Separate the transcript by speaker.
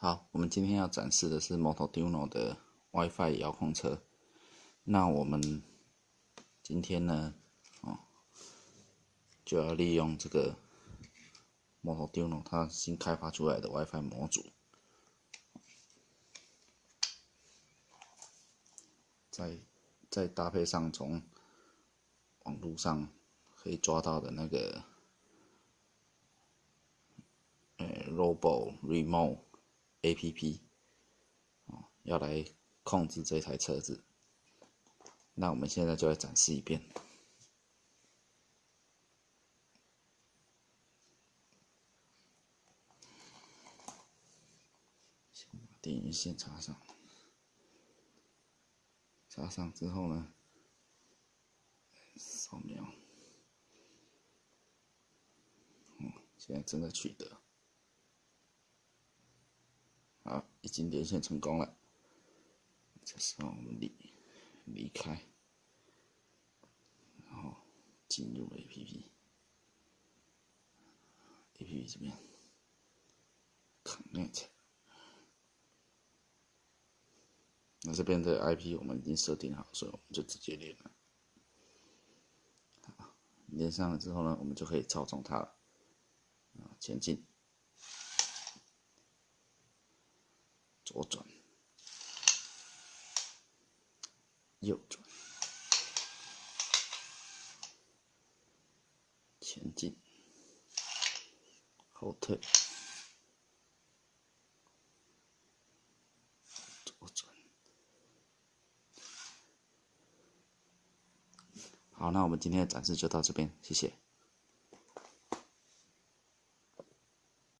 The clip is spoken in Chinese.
Speaker 1: 好，我们今天要展示的是 Motoduno 的 WiFi 遥控车。那我们今天呢，哦，就要利用这个 Motoduno 它新开发出来的 WiFi 模组，再再搭配上从网络上可以抓到的那个呃 Robo Remote。A P P，哦，要来控制这台车子。那我们现在就来展示一遍。电源线插上，插上之后呢，扫描，嗯，现在正在取得。好，已经连线成功了。这时候我们离离开，然后进入 A P P，A P P 这边 Connect。那这边的 I P 我们已经设定好，所以我们就直接连了。连上了之后呢，我们就可以操纵它了，啊，前进。左转，右转，前进，后退，左转。好，那我们今天的展示就到这边，谢谢。